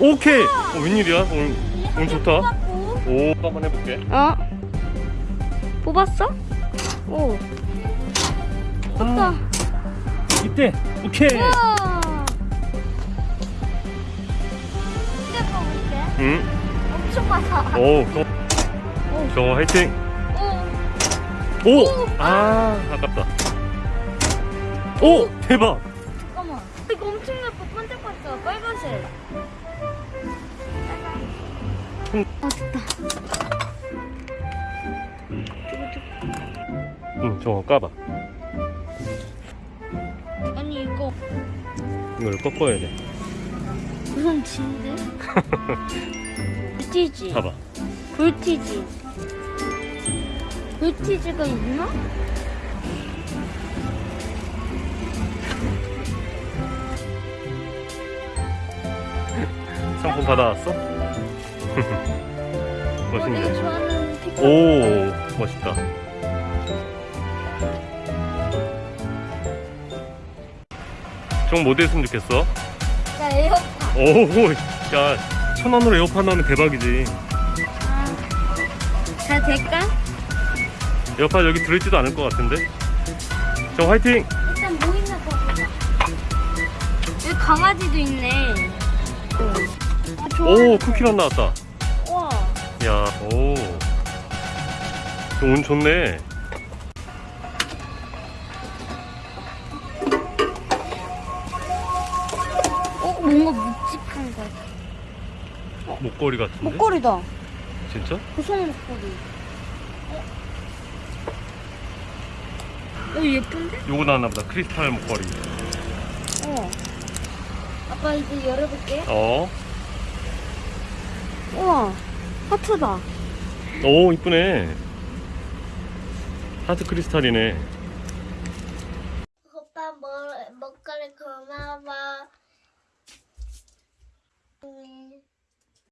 오케이. 어, 웬일이야? 오늘 오늘 좋다. 오, 한번 해볼게. 어? 뽑았어? 오. 뽑다. 이때. 오케이. 우와. 이제 뽑을게. 응. 엄청 많아. 오, 저, 오. 저 화이팅. 오. 오, 아, 아깝다. 오, 대박. 잠깐만. 이거 엄청 음. 아, 됐다. 응, 저거 까봐. 아니, 이거 이걸 꺾어야 돼. 무슨 진데? 불티지. 봐봐. 불티지. 불티지가 있나? 상품 받아왔어? 멋있네. 좋아하는 pick. 오, 멋있다. 좀뭐 됐으면 좋겠어? 나 에어팟. 오, 야, 천 원으로 에어팟 나오면 대박이지. 아, 잘 될까? 에어팟 여기 들어있지도 않을 것 같은데? 저 화이팅! 일단 뭐 있나 봐보자. 여기 강아지도 있네. 아, 좋아. 오, 쿠키런 나왔다. 야, 오. 운 좋네. 어, 뭔가 묵직한 거 같아. 목걸이 같은데? 목걸이다. 진짜? 고성 목걸이. 어? 어, 예쁜데? 요거 나왔나 보다. 크리스탈 목걸이. 어. 아빠 이제 열어볼게. 어. 우와. 하트다. 오, 이쁘네. 하트 크리스탈이네. 오빠 뭐, 먹거리 고마워. 음.